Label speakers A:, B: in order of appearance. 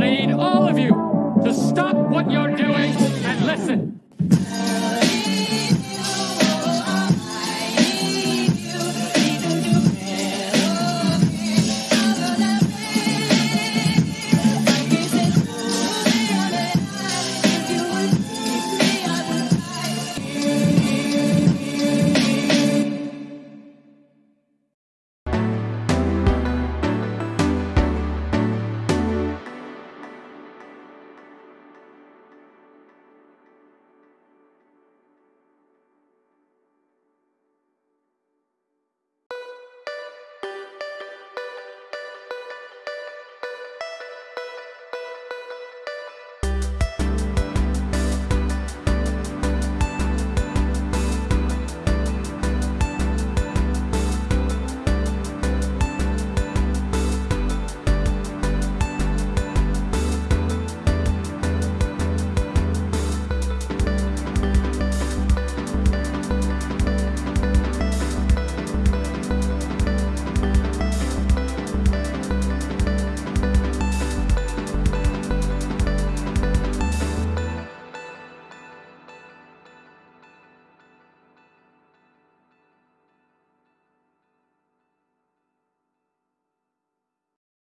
A: And I need all of you to stop what you're doing and listen.